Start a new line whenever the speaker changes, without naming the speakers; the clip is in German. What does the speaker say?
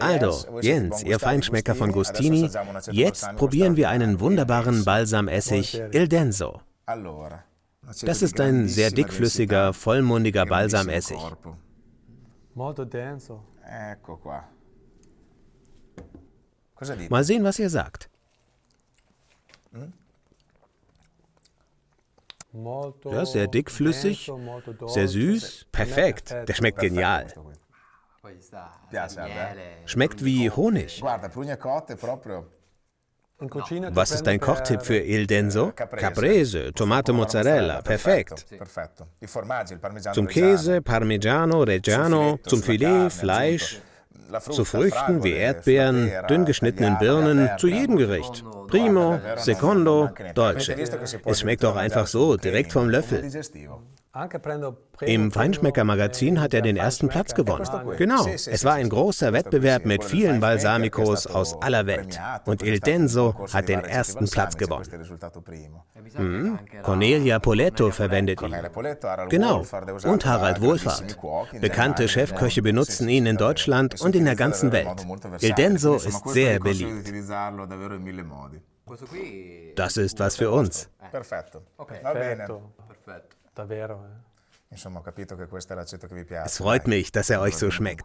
Aldo, Jens, ihr Feinschmecker von Gustini, jetzt probieren wir einen wunderbaren Balsamessig Il Denso. Das ist ein sehr dickflüssiger, vollmundiger Balsamessig. Mal sehen, was ihr sagt. Ja, sehr dickflüssig, sehr süß, perfekt. Der schmeckt genial. Schmeckt wie Honig. Was ist dein Kochtipp für Il Denso? Caprese, Tomate Mozzarella, perfekt. Zum Käse, Parmigiano, Reggiano, zum Filet, Fleisch, zu Früchten wie Erdbeeren, dünn geschnittenen Birnen, zu jedem Gericht. Primo, Secondo, Dolce. Es schmeckt doch einfach so, direkt vom Löffel. Im Feinschmecker-Magazin hat er den ersten Platz gewonnen. Genau, es war ein großer Wettbewerb mit vielen Balsamicos aus aller Welt. Und Il Denso hat den ersten Platz gewonnen. Hm? Cornelia Poletto verwendet ihn. Genau, und Harald Wohlfahrt. Bekannte Chefköche benutzen ihn in Deutschland und in der ganzen Welt. Il Denso ist sehr beliebt. Das ist was für uns. Perfetto. Perfetto. Davvero. Eh. Es freut mich, dass er euch so schmeckt.